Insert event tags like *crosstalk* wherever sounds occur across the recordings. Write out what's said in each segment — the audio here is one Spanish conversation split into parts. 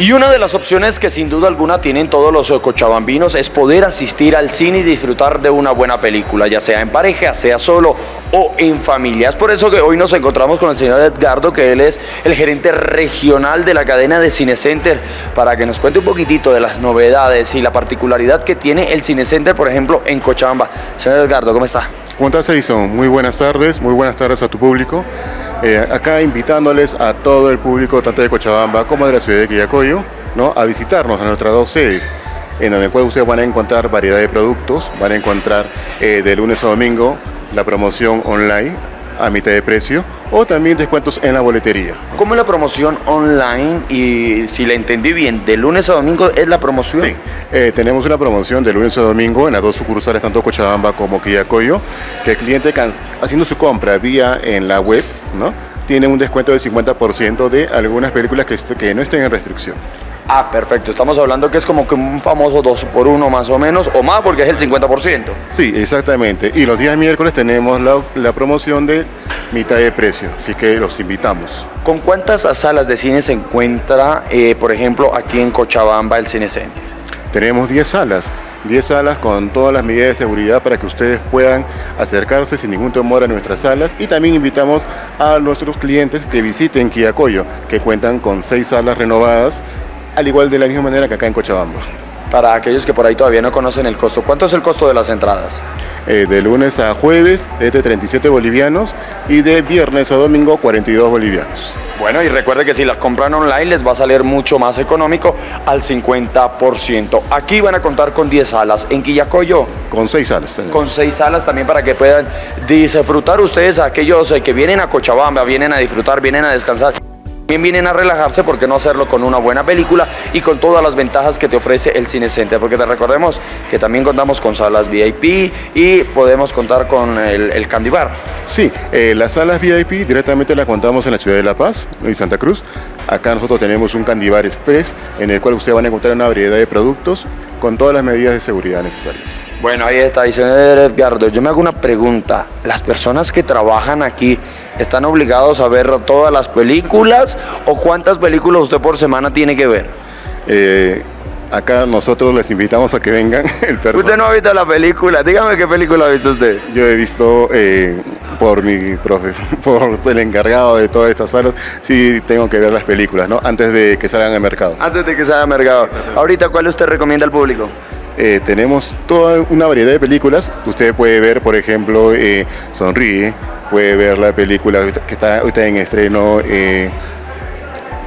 Y una de las opciones que sin duda alguna tienen todos los eh, cochabambinos es poder asistir al cine y disfrutar de una buena película, ya sea en pareja, sea solo o en familia. Es por eso que hoy nos encontramos con el señor Edgardo, que él es el gerente regional de la cadena de Cinecenter, para que nos cuente un poquitito de las novedades y la particularidad que tiene el Cinecenter, por ejemplo, en Cochabamba. Señor Edgardo, ¿cómo está? ¿Cómo estás, Edison? Muy buenas tardes, muy buenas tardes a tu público. Eh, acá invitándoles a todo el público, tanto de Cochabamba como de la ciudad de Quillacoyo, ¿no? a visitarnos a nuestras dos sedes, en donde ustedes van a encontrar variedad de productos, van a encontrar eh, de lunes a domingo la promoción online a mitad de precio o también descuentos en la boletería. ¿Cómo es la promoción online? Y si la entendí bien, de lunes a domingo es la promoción. Sí, eh, tenemos una promoción de lunes a domingo en las dos sucursales, tanto Cochabamba como Quillacoyo, que el cliente haciendo su compra vía en la web, ¿no? tiene un descuento del 50% de algunas películas que, que no estén en restricción. Ah, perfecto. Estamos hablando que es como que un famoso 2 por 1 más o menos, o más porque es el 50%. Sí, exactamente. Y los días miércoles tenemos la, promoción de mitad de precio, así que los invitamos. ¿Con cuántas salas de cine se encuentra, eh, por ejemplo, aquí en Cochabamba el Cine Center? Tenemos 10 salas. 10 salas con todas las medidas de seguridad para que ustedes puedan acercarse sin ningún temor a nuestras salas y también invitamos a nuestros clientes que visiten Quiacoyo, que cuentan con 6 salas renovadas al igual de la misma manera que acá en Cochabamba. Para aquellos que por ahí todavía no conocen el costo, ¿cuánto es el costo de las entradas? Eh, de lunes a jueves es de 37 bolivianos y de viernes a domingo 42 bolivianos. Bueno, y recuerde que si las compran online les va a salir mucho más económico al 50%. Aquí van a contar con 10 salas. ¿En Quillacoyo? Con 6 salas. También. Con 6 salas también para que puedan disfrutar ustedes, aquellos eh, que vienen a Cochabamba, vienen a disfrutar, vienen a descansar. También vienen a relajarse, ¿por qué no hacerlo con una buena película y con todas las ventajas que te ofrece el Cine Center? Porque te recordemos que también contamos con salas VIP y podemos contar con el, Candy Bar. Sí, eh, las salas VIP directamente las contamos en la ciudad de La Paz y Santa Cruz. Acá nosotros tenemos un Candy Bar Express en el cual ustedes van a encontrar una variedad de productos con todas las medidas de seguridad necesarias. Bueno, ahí está, dice Edgardo. Yo me hago una pregunta. Las personas que trabajan aquí ¿Están obligados a ver todas las películas o cuántas películas usted por semana tiene que ver? Eh, acá nosotros les invitamos a que vengan. *laughs* El usted no ha visto la película, dígame qué película ha visto usted. Yo he visto eh, por mi profe, *laughs* por el encargado de todas estas salas, sí tengo que ver las películas, ¿no? Antes de que salgan al mercado. Antes de que salgan al mercado. Ahorita, ¿cuál usted recomienda al público? Eh, tenemos toda una variedad de películas. Usted puede ver, por ejemplo, Sonríe, puede ver la película que está ahorita en estreno eh,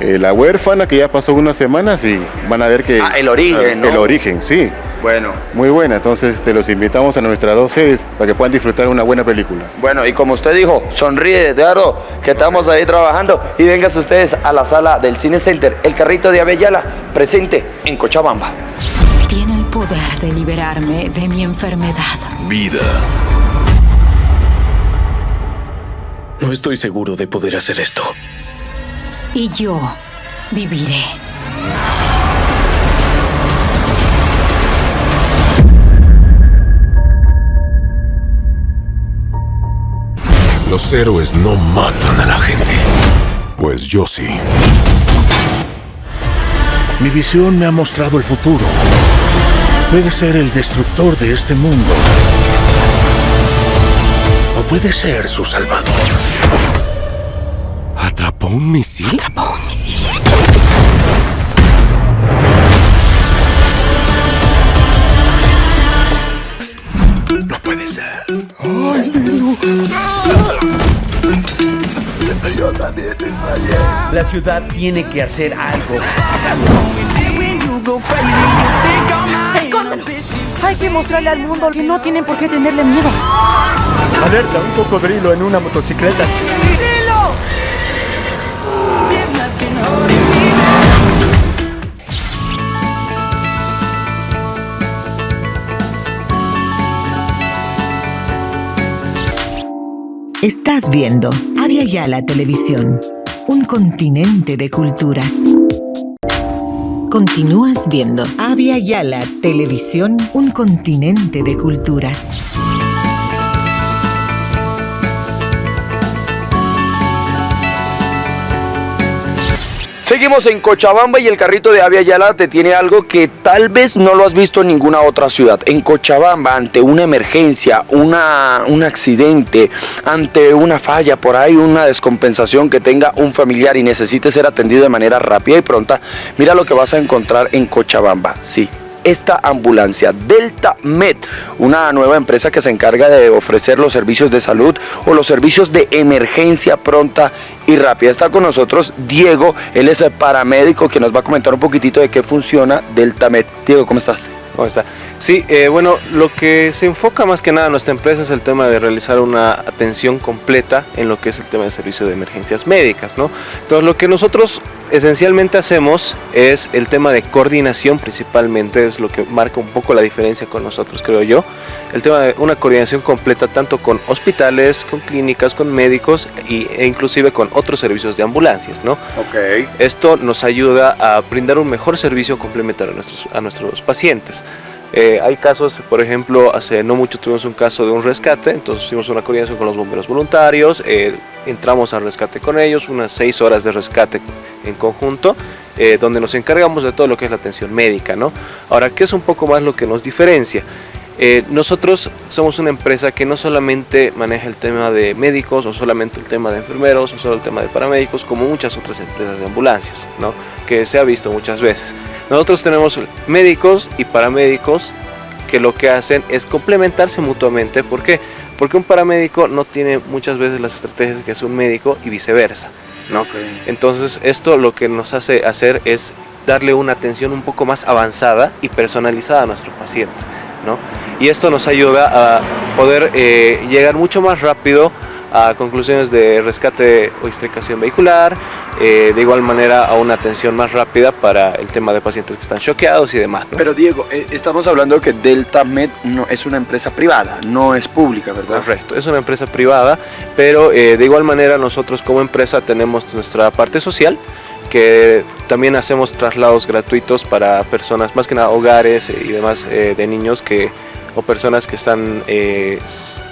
eh, La huérfana, que ya pasó unas semanas y van a ver que... Ah, el origen, El origen, sí. Bueno. Muy buena, entonces te los invitamos a nuestras dos sedes para que puedan disfrutar una buena película. Bueno, y como usted dijo, sonríe, Eduardo, que estamos ahí trabajando y vengas ustedes a la sala del Cine Center, el carrito de Avellala, presente en Cochabamba. Poder de liberarme de mi enfermedad. Vida. No estoy seguro de poder hacer esto. Y yo viviré. Los héroes no matan a la gente. Pues yo sí. Mi visión me ha mostrado el futuro. Puede ser el destructor de este mundo puede ser su salvador. ¿Atrapó un misil? Atrapó un misil. No puede ser. Ay, Yo también te extrañé. La ciudad tiene que hacer algo. Que mostrarle al mundo que no tienen por qué tenerle miedo. Alerta, un cocodrilo en una motocicleta. ¡Cocodrilo! Estás viendo Avia Yala Televisión, un continente de culturas. Continúas viendo Avia Yala Televisión, un continente de culturas. Seguimos en Cochabamba y el carrito de Avia Yala te tiene algo que tal vez no lo has visto en ninguna otra ciudad. En Cochabamba, ante una emergencia, una, un accidente, ante una falla por ahí, una descompensación que tenga un familiar y necesite ser atendido de manera rápida y pronta, mira lo que vas a encontrar en Cochabamba. Sí, esta ambulancia, Delta Med, una nueva empresa que se encarga de ofrecer los servicios de salud o los servicios de emergencia pronta y rápida. Está con nosotros Diego, él es el paramédico que nos va a comentar un poquitito de qué funciona Delta Med. Diego, ¿cómo estás? ¿Cómo está? Sí, eh, bueno, lo que se enfoca más que nada en nuestra empresa es el tema de realizar una atención completa en lo que es el tema de servicio de emergencias médicas, ¿no? Entonces, lo que nosotros esencialmente hacemos es el tema de coordinación principalmente, es lo que marca un poco la diferencia con nosotros, creo yo. El tema de una coordinación completa tanto con hospitales, con clínicas, con médicos y, e inclusive con otros servicios de ambulancias, ¿no? Ok. Esto nos ayuda a brindar un mejor servicio complementario a nuestros, a nuestros pacientes. Eh, hay casos, por ejemplo, hace no mucho tuvimos un caso de un rescate, entonces hicimos una coordinación con los bomberos voluntarios, eh, entramos al rescate con ellos, unas seis horas de rescate en conjunto, eh, donde nos encargamos de todo lo que es la atención médica. ¿no? Ahora, ¿qué es un poco más lo que nos diferencia? Nosotros somos una empresa que no solamente maneja el tema de médicos o solamente el tema de enfermeros o solo el tema de paramédicos como muchas otras empresas de ambulancias, ¿no? que se ha visto muchas veces. Nosotros tenemos médicos y paramédicos que lo que hacen es complementarse mutuamente. ¿Por qué? Porque un paramédico no tiene muchas veces las estrategias que hace un médico y viceversa. ¿no? Entonces esto lo que nos hace hacer es darle una atención un poco más avanzada y personalizada a nuestro paciente. ¿No? Y esto nos ayuda a poder eh, llegar mucho más rápido a conclusiones de rescate o extricación vehicular, eh, de igual manera a una atención más rápida para el tema de pacientes que están choqueados y demás. Pero Diego, eh, estamos hablando que Delta Med no, es una empresa privada, no es pública, ¿verdad? Correcto, es una empresa privada, pero eh, de igual manera nosotros como empresa tenemos nuestra parte social, que también hacemos traslados gratuitos para personas, más que nada hogares y demás de niños que o personas que están eh,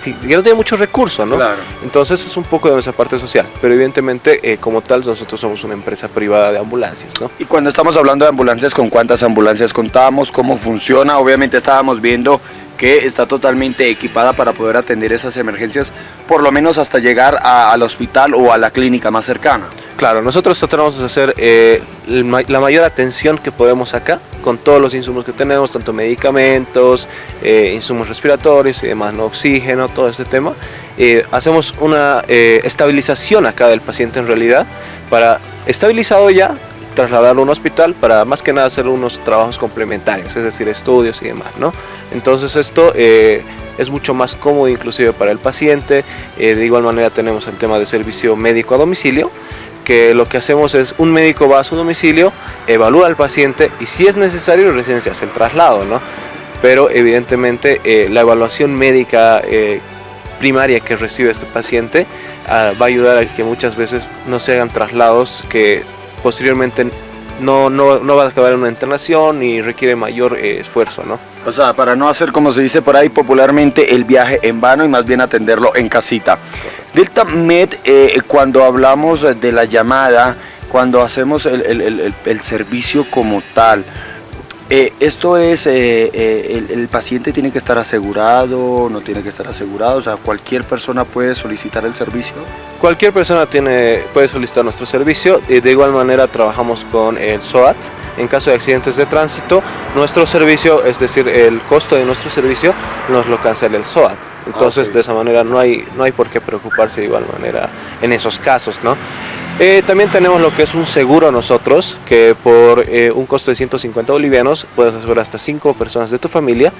que no tienen muchos recursos, ¿no? Claro. Entonces es un poco de nuestra parte social, pero evidentemente eh, como tal nosotros somos una empresa privada de ambulancias, ¿no? Y cuando estamos hablando de ambulancias, ¿con cuántas ambulancias contamos? ¿Cómo funciona? Obviamente estábamos viendo que está totalmente equipada para poder atender esas emergencias, por lo menos hasta llegar al hospital o a la clínica más cercana. Claro, nosotros tratamos de hacer eh, la mayor atención que podemos acá, con todos los insumos que tenemos, tanto medicamentos, eh, insumos respiratorios y demás, ¿no? oxígeno, todo este tema. Eh, hacemos una estabilización acá del paciente en realidad, para estabilizado ya, trasladarlo a un hospital para más que nada hacer unos trabajos complementarios, es decir, estudios y demás, ¿no? Entonces esto eh, es mucho más cómodo inclusive para el paciente, eh, de igual manera tenemos el tema de servicio médico a domicilio, que lo que hacemos es un médico va a su domicilio, evalúa al paciente y si es necesario recién se hace el traslado, ¿no? Pero evidentemente eh, la evaluación médica primaria que recibe este paciente ah, va a ayudar a que muchas veces no se hagan traslados que posteriormente no, no, no va a acabar en una internación y requiere mayor eh, esfuerzo, ¿no? O sea, para no hacer como se dice por ahí popularmente el viaje en vano y más bien atenderlo en casita. Delta Med, eh, cuando hablamos de la llamada, cuando hacemos el, el, el servicio como tal, eh, esto es, eh, eh, el, paciente tiene que estar asegurado, no tiene que estar asegurado, o sea, cualquier persona puede solicitar el servicio. Cualquier persona tiene, puede solicitar nuestro servicio, y de igual manera trabajamos con el SOAT. En caso de accidentes de tránsito, nuestro servicio, es decir, el costo de nuestro servicio, nos lo cancela el SOAT. Entonces, de esa manera no hay, no hay por qué preocuparse de igual manera en esos casos, ¿no? Eh, también tenemos lo que es un seguro nosotros, que por eh, un costo de 150 bolivianos puedes asegurar hasta 5 personas de tu familia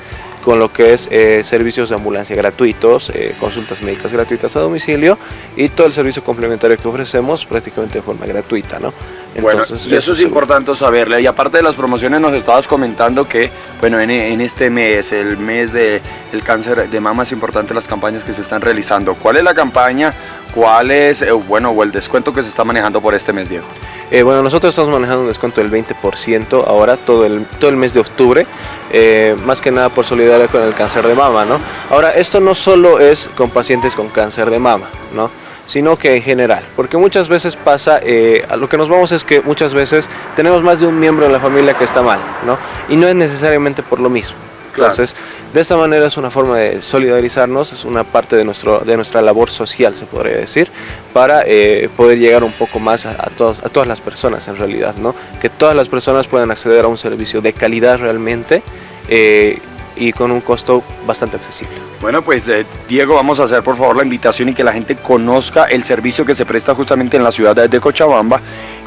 con lo que es eh, servicios de ambulancia gratuitos, consultas médicas gratuitas a domicilio y todo el servicio complementario que ofrecemos prácticamente de forma gratuita. ¿no? Bueno, y eso es importante saberle. Y aparte de las promociones nos estabas comentando que, bueno, en, este mes, el mes del cáncer de mama, es importante las campañas que se están realizando. ¿Cuál es la campaña? ¿Cuál es, eh, bueno, o el descuento que se está manejando por este mes, Diego? Eh, bueno, nosotros estamos manejando un descuento del 20% ahora, todo el, todo el mes de octubre, eh, más que nada por solidaridad con el cáncer de mama, ¿no? Ahora, esto no solo es con pacientes con cáncer de mama, ¿no? Sino que en general. Porque muchas veces pasa, eh, a lo que nos vamos es que muchas veces tenemos más de un miembro en la familia que está mal, ¿no? Y no es necesariamente por lo mismo. Entonces, de esta manera es una forma de solidarizarnos, es una parte de, nuestro, de nuestra labor social, se podría decir, para eh, poder llegar un poco más a, todos, a todas las personas en realidad, ¿no? Que todas las personas puedan acceder a un servicio de calidad realmente eh, y con un costo bastante accesible. Bueno, pues eh, Diego, vamos a hacer por favor la invitación y que la gente conozca el servicio que se presta justamente en la ciudad de Cochabamba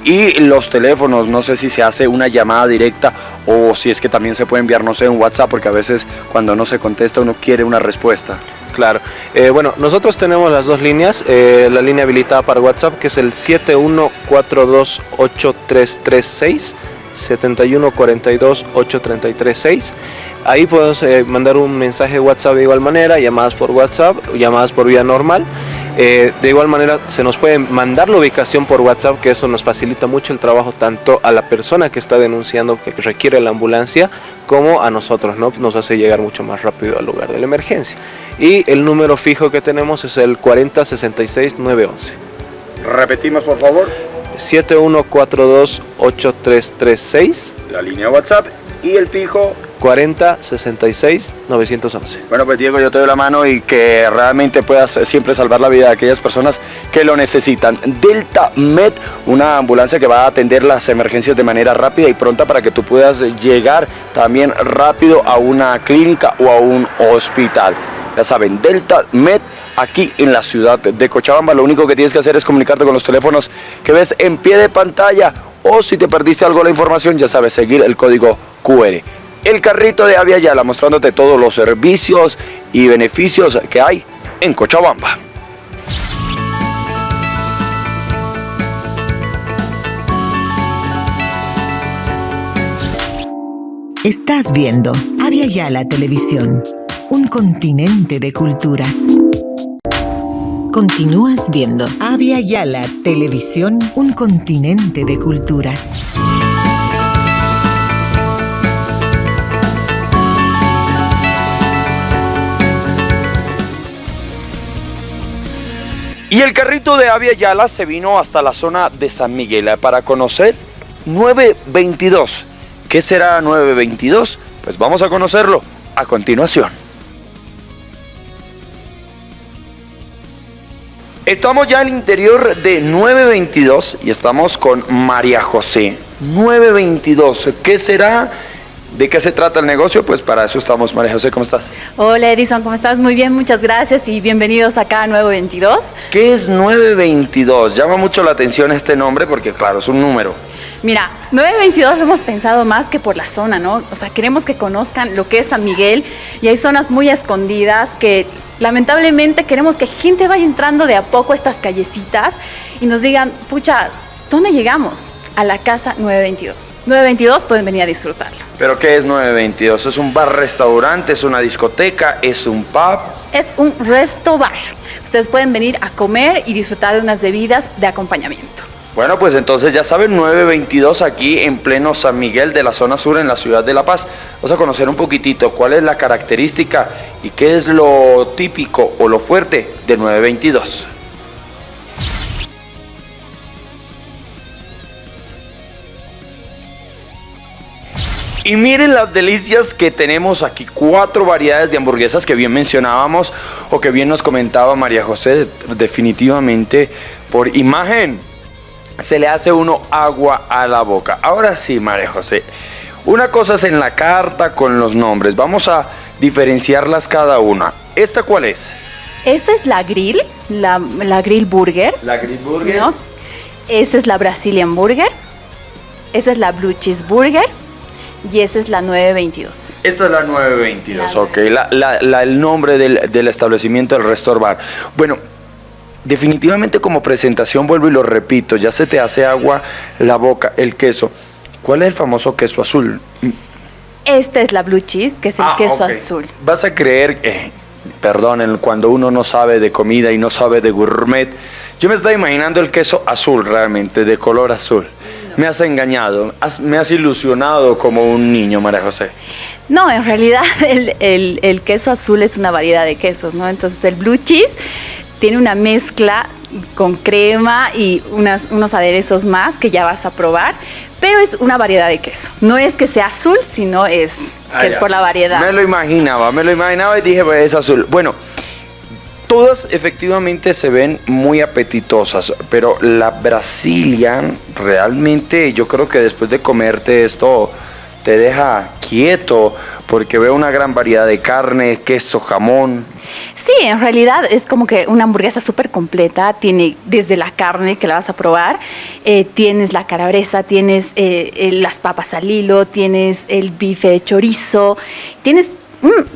y los teléfonos, no sé si se hace una llamada directa o si es que también se puede enviar, no sé, un WhatsApp, porque a veces cuando no se contesta uno quiere una respuesta. Claro. Eh, bueno, nosotros tenemos las dos líneas. Eh, la línea habilitada para WhatsApp, que es el 71428336, 71428336. Ahí podemos eh, mandar un mensaje de WhatsApp de igual manera, llamadas por WhatsApp, llamadas por vía normal. Eh, de igual manera, se nos puede mandar la ubicación por WhatsApp, que eso nos facilita mucho el trabajo tanto a la persona que está denunciando que requiere la ambulancia, como a nosotros, ¿no? Nos hace llegar mucho más rápido al lugar de la emergencia. Y el número fijo que tenemos es el 4066-911. Repetimos, por favor. 7142-8336. La línea WhatsApp y el fijo 40 66 911. Bueno, pues Diego, yo te doy la mano y que realmente puedas siempre salvar la vida de aquellas personas que lo necesitan. Delta Med, una ambulancia que va a atender las emergencias de manera rápida y pronta para que tú puedas llegar también rápido a una clínica o a un hospital. Ya saben, Delta Med aquí en la ciudad de Cochabamba. Lo único que tienes que hacer es comunicarte con los teléfonos que ves en pie de pantalla o si te perdiste algo la información, ya sabes, seguir el código QR el carrito de Avia Yala mostrándote todos los servicios y beneficios que hay en Cochabamba. Estás viendo Avia Yala Televisión, un continente de culturas. Continúas viendo Avia Yala Televisión, un continente de culturas. Y el carrito de Avia Yala se vino hasta la zona de San Miguel para conocer 922. ¿Qué será 922? Pues vamos a conocerlo a continuación. Estamos ya al interior de 922 y estamos con María José. 922, ¿qué será? ¿De qué se trata el negocio? Pues para eso estamos. María José, ¿cómo estás? Hola Edison, ¿cómo estás? Muy bien, muchas gracias y bienvenidos acá a 922. ¿Qué es 922? Llama mucho la atención este nombre porque claro, es un número. Mira, 922 lo hemos pensado más que por la zona, ¿no? O sea, queremos que conozcan lo que es San Miguel y hay zonas muy escondidas que lamentablemente queremos que gente vaya entrando de a poco a estas callecitas y nos digan, puchas, ¿dónde llegamos? A la casa 922. 922 pueden venir a disfrutarlo. ¿Pero qué es 922? ¿Es un bar-restaurante? ¿Es una discoteca? ¿Es un pub? Es un resto bar. Ustedes pueden venir a comer y disfrutar de unas bebidas de acompañamiento. Bueno, pues entonces ya saben, 922 aquí en pleno San Miguel de la zona sur en la ciudad de La Paz. Vamos a conocer un poquitito cuál es la característica y qué es lo típico o lo fuerte de 922. Y miren las delicias que tenemos aquí, cuatro variedades de hamburguesas que bien mencionábamos o que bien nos comentaba María José, definitivamente por imagen se le hace uno agua a la boca. Ahora sí, María José, una cosa es en la carta con los nombres, vamos a diferenciarlas cada una. ¿Esta cuál es? Esa es la grill, la, grill burger. La grill burger. ¿no? Esa es la Brazilian burger. Esa es la blue cheeseburger y esa es la 922. Esta es la 922, ok. el nombre del, establecimiento del restaurant. Bueno, definitivamente como presentación, vuelvo y lo repito, ya se te hace agua la boca, el queso. ¿Cuál es el famoso queso azul? Esta es la blue cheese, que es el ah, queso azul. Vas a creer, eh, perdonen, cuando uno no sabe de comida y no sabe de gourmet, yo me estaba imaginando el queso azul realmente, de color azul me has engañado, me has ilusionado como un niño, María José. No, en realidad *laughs* el, queso azul es una variedad de quesos, ¿no? Entonces el blue cheese tiene una mezcla con crema y unas- unos aderezos más que ya vas a probar, pero es una variedad de queso. No es que sea azul, sino es Ah, que por la variedad. Me lo imaginaba, me lo imaginaba y dije, pues es azul. Bueno, todas efectivamente se ven muy apetitosas, pero la Brazilian realmente yo creo que después de comerte esto te deja quieto porque veo una gran variedad de carne, queso, jamón. Sí, en realidad es como que una hamburguesa súper completa. Tiene desde la carne que la vas a probar, eh, tienes la calabresa, tienes eh, eh, las papas al hilo, tienes el bife de chorizo, tienes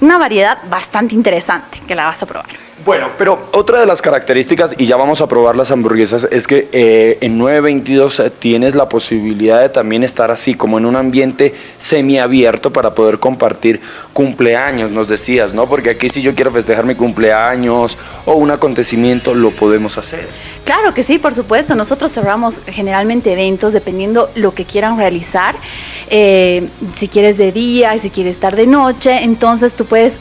una variedad bastante interesante que la vas a probar. Bueno, pero otra de las características, y ya vamos a probar las hamburguesas, es que eh, en 922 eh, tienes la posibilidad de también estar así, como en un ambiente semiabierto para poder compartir cumpleaños, nos decías, ¿no? Porque aquí si yo quiero festejar mi cumpleaños o un acontecimiento, lo podemos hacer. Claro que sí, por supuesto. Nosotros cerramos generalmente eventos dependiendo lo que quieran realizar. Eh, si quieres de día, si quieres estar de noche, entonces tú puedes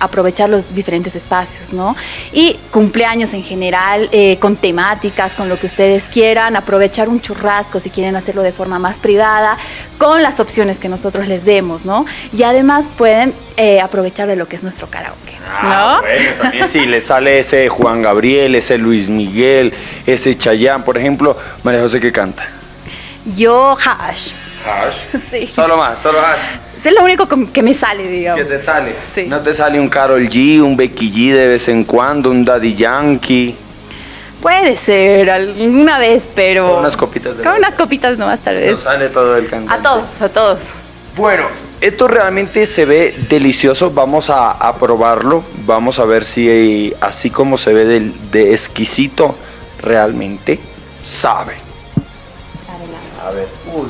aprovechar los diferentes espacios, ¿no? Y cumpleaños en general, eh, con temáticas, con lo que ustedes quieran, aprovechar un churrasco si quieren hacerlo de forma más privada, con las opciones que nosotros les demos, ¿no? Y además pueden eh, aprovechar de lo que es nuestro karaoke, ¿no? Ah, bueno, también si le sale ese Juan Gabriel, ese Luis Miguel, ese Chayán, por ejemplo, María José que canta. Yo hash. Hash. *laughs* Sí. Solo más, solo hash. Es lo único que me sale, digamos. ¿Qué te sale? Sí. ¿No te sale un Carol G, un Becky G de vez en cuando, un Daddy Yankee? Puede ser alguna vez, pero. Con unas copitas de Con unas copitas nomás, tal No vez. sale todo el cantante. A todos, a todos. Bueno, esto realmente se ve delicioso. Vamos a, a probarlo. Vamos a ver si así como se ve de, de exquisito, realmente sabe. A ver, uy.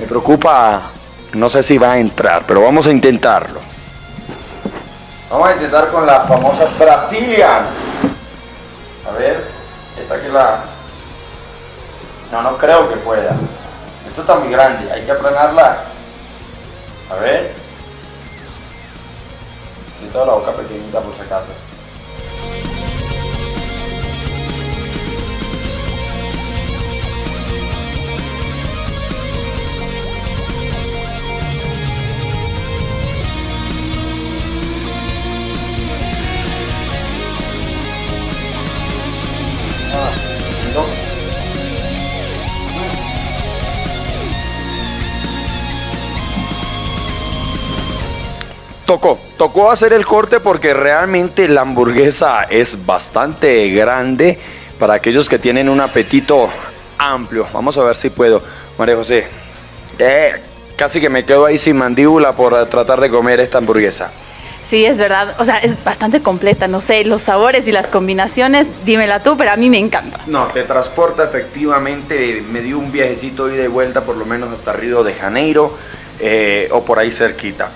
Me preocupa, no sé si va a entrar, pero vamos a intentarlo. Vamos a intentar con la famosa Brazilian. A ver, esta que la... No, no creo que pueda. Esto está muy grande, hay que aplanarla. A ver. Y toda la boca pequeñita por si acaso. Tocó, tocó hacer el corte porque realmente la hamburguesa es bastante grande para aquellos que tienen un apetito amplio. Vamos a ver si puedo. María José, eh, casi que me quedo ahí sin mandíbula por tratar de comer esta hamburguesa. Sí, es verdad. O sea, es bastante completa. No sé, los sabores y las combinaciones, dímela tú, pero a mí me encanta. No, te transporta efectivamente, me dio un viajecito ida y vuelta por lo menos hasta Río de Janeiro eh, o por ahí cerquita.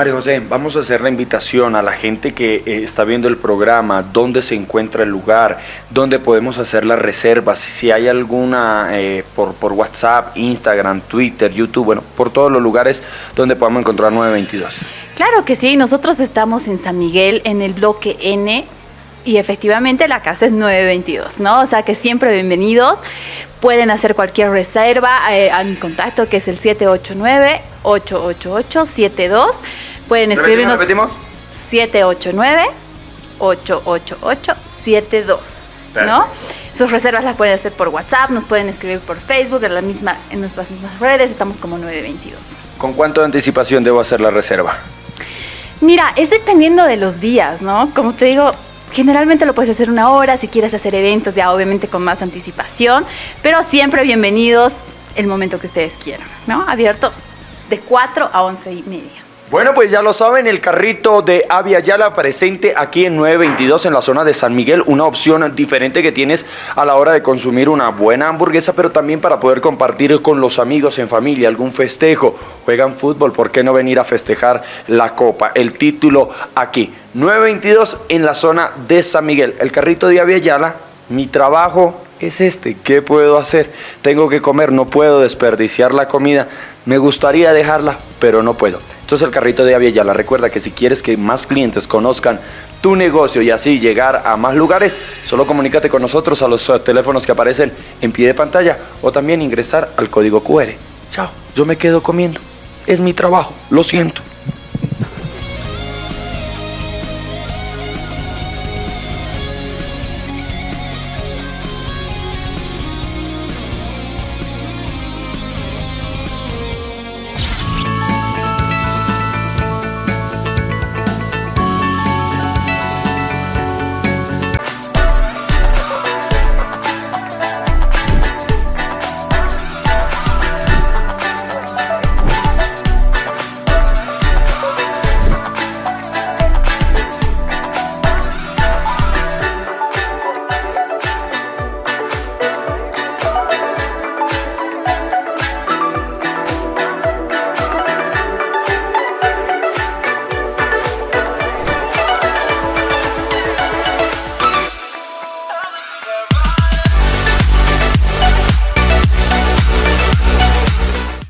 María José, vamos a hacer la invitación a la gente que eh, está viendo el programa, dónde se encuentra el lugar, dónde podemos hacer las reservas, si hay alguna eh, por, WhatsApp, Instagram, Twitter, YouTube, bueno, por todos los lugares donde podamos encontrar 922. Claro que sí, nosotros estamos en San Miguel, en el bloque N, y efectivamente la casa es 922, ¿no? O sea que siempre bienvenidos. Pueden hacer cualquier reserva eh, a mi contacto que es el 789-888-72. Pueden escribirnos ¿Repetimos? 789-888-72, ¿no? Sus reservas las pueden hacer por WhatsApp, nos pueden escribir por Facebook, en, la misma, en nuestras mismas redes, estamos como 922. ¿Con cuánto de anticipación debo hacer la reserva? Mira, es dependiendo de los días, ¿no? Como te digo, generalmente lo puedes hacer una hora, si quieres hacer eventos ya obviamente con más anticipación, pero siempre bienvenidos el momento que ustedes quieran, ¿no? Abierto de 4 a 11 y media. Bueno, pues ya lo saben, el carrito de Avia Yala presente aquí en 922 en la zona de San Miguel, una opción diferente que tienes a la hora de consumir una buena hamburguesa, pero también para poder compartir con los amigos en familia algún festejo. Juegan fútbol, ¿por qué no venir a festejar la copa? El título aquí, 922 en la zona de San Miguel. El carrito de Avia Yala, mi trabajo es este. ¿Qué puedo hacer? Tengo que comer, no puedo desperdiciar la comida. Me gustaría dejarla, pero no puedo. Entonces el carrito de Aviala recuerda que si quieres que más clientes conozcan tu negocio y así llegar a más lugares, solo comunícate con nosotros a los eh, teléfonos que aparecen en pie de pantalla o también ingresar al código QR. Chao, yo me quedo comiendo. Es mi trabajo, lo siento.